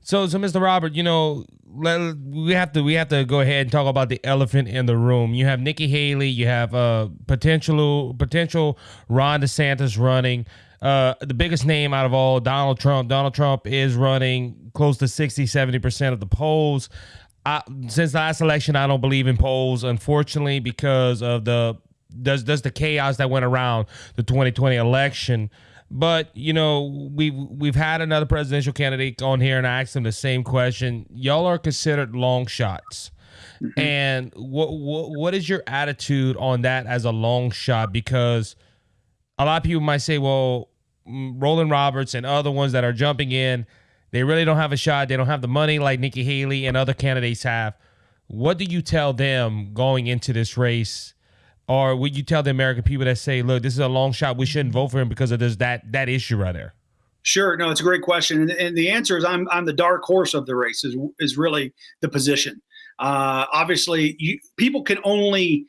So, so Mr. Robert, you know, let, we have to we have to go ahead and talk about the elephant in the room. You have Nikki Haley, you have uh potential potential Ron DeSantis running. Uh, the biggest name out of all, Donald Trump. Donald Trump is running close to 60, 70% of the polls. I, since last election, I don't believe in polls, unfortunately, because of the does does the chaos that went around the 2020 election. But you know, we've we've had another presidential candidate on here, and I asked him the same question. Y'all are considered long shots, mm-hmm. and what, what what is your attitude on that as a long shot? Because a lot of people might say, well, Rollan Roberts and other ones that are jumping in, they really don't have a shot. They don't have the money like Nikki Haley and other candidates have. What do you tell them going into this race? Or would you tell the American people that say, look, this is a long shot, we shouldn't vote for him because of this that that issue right there? Sure, no, it's a great question, and, and the answer is I'm I'm the dark horse of the race is is really the position. Uh, obviously, you, people can only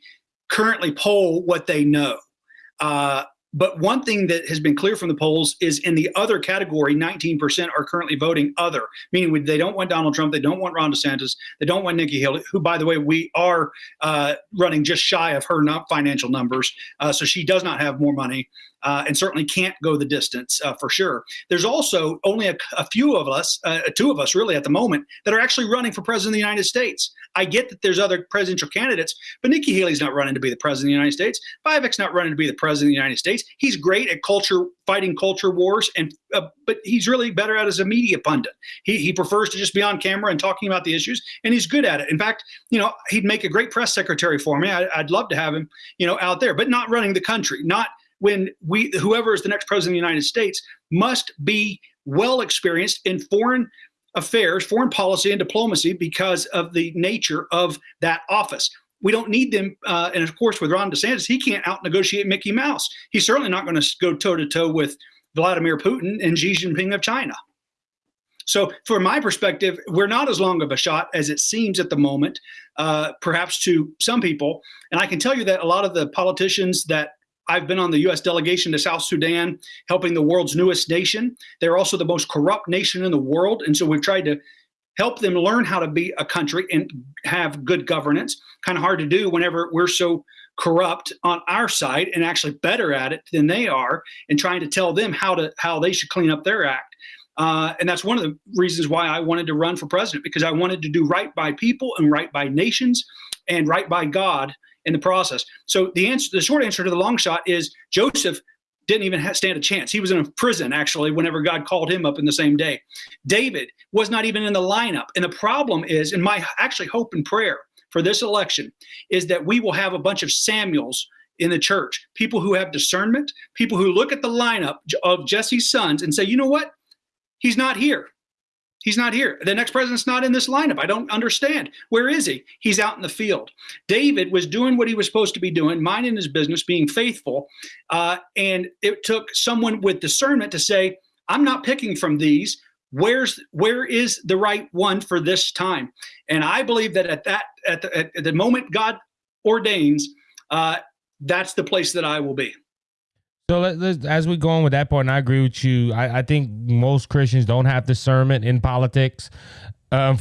currently poll what they know. Uh, but one thing that has been clear from the polls is in the other category, 19% are currently voting other, meaning they don't want Donald Trump, they don't want Ron DeSantis, they don't want Nikki Haley, who, by the way, we are uh, running just shy of her not financial numbers. Uh, so she does not have more money uh, and certainly can't go the distance uh, for sure. There's also only a, a few of us, uh, two of us really at the moment, that are actually running for president of the United States. I get that there's other presidential candidates, but Nikki Haley's not running to be the president of the United States. Vivek's not running to be the president of the United States. He's great at culture, fighting culture wars, and uh, but he's really better at as a media pundit. He, he prefers to just be on camera and talking about the issues, and he's good at it. In fact, you know, he'd make a great press secretary for me. I, I'd love to have him, you know, out there, but not running the country, not when we whoever is the next president of the United States must be well experienced in foreign affairs, foreign policy, and diplomacy because of the nature of that office. We don't need them. Uh, and of course, with Ron DeSantis, he can't out negotiate Mickey Mouse. He's certainly not going to go toe to toe with Vladimir Putin and Xi Jinping of China. So, from my perspective, we're not as long of a shot as it seems at the moment, uh, perhaps to some people. And I can tell you that a lot of the politicians that I've been on the U.S. delegation to South Sudan, helping the world's newest nation. They're also the most corrupt nation in the world. And so we've tried to help them learn how to be a country and have good governance. Kind of hard to do whenever we're so corrupt on our side and actually better at it than they are and trying to tell them how to how they should clean up their act. Uh, and that's one of the reasons why I wanted to run for president because I wanted to do right by people and right by nations and right by God in the process. So the answer, the short answer to the long shot is Joseph didn't even stand a chance. He was in a prison actually whenever God called him up in the same day. David was not even in the lineup. And the problem is, and my actually hope and prayer for this election is that we will have a bunch of Samuels in the church, people who have discernment, people who look at the lineup of Jesse's sons and say, you know what? He's not here. He's not here. The next president's not in this lineup. I don't understand. Where is he? He's out in the field. David was doing what he was supposed to be doing, minding his business, being faithful. Uh, and it took someone with discernment to say, I'm not picking from these. Where's where is the right one for this time? And I believe that at that at the, at the moment God ordains, uh, that's the place that I will be. So let, as we go on with that part, and I agree with you. I, I think most Christians don't have discernment in politics. Um,